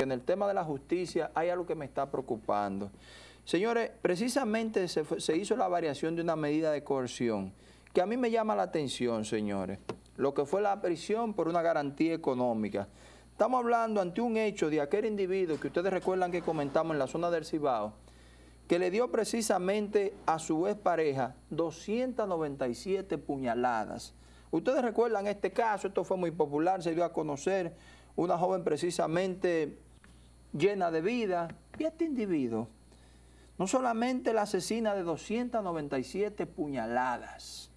en el tema de la justicia hay algo que me está preocupando. Señores, precisamente se, se hizo la variación de una medida de coerción que a mí me llama la atención, señores, lo que fue la prisión por una garantía económica. Estamos hablando ante un hecho de aquel individuo que ustedes recuerdan que comentamos en la zona del Cibao, que le dio precisamente a su expareja 297 puñaladas. Ustedes recuerdan este caso, esto fue muy popular, se dio a conocer, una joven precisamente llena de vida, y este individuo no solamente la asesina de 297 puñaladas,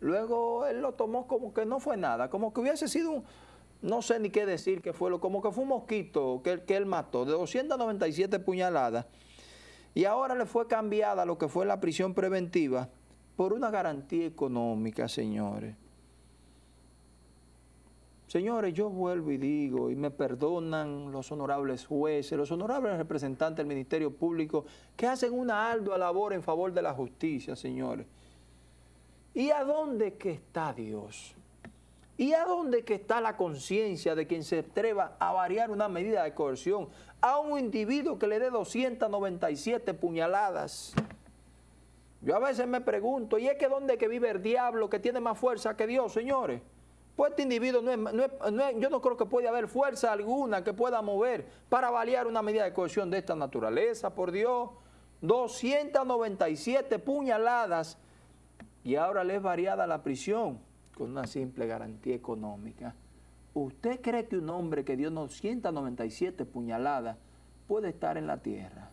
luego él lo tomó como que no fue nada, como que hubiese sido un, no sé ni qué decir que fue, como que fue un mosquito que, que él mató, de 297 puñaladas, y ahora le fue cambiada lo que fue la prisión preventiva por una garantía económica, señores. Señores, yo vuelvo y digo, y me perdonan los honorables jueces, los honorables representantes del Ministerio Público, que hacen una ardua labor en favor de la justicia, señores. ¿Y a dónde que está Dios? ¿Y a dónde está la conciencia de quien se atreva a variar una medida de coerción a un individuo que le dé 297 puñaladas? Yo a veces me pregunto, ¿y es que dónde que vive el diablo que tiene más fuerza que Dios, señores? Pues este individuo no es, no es- no es- yo no creo que pueda haber fuerza alguna que pueda mover para variar una medida de coerción de esta naturaleza, por Dios. 297 puñaladas y ahora le es variada la prisión con una simple garantía económica. ¿Usted cree que un hombre que dio 297 puñaladas puede estar en la tierra?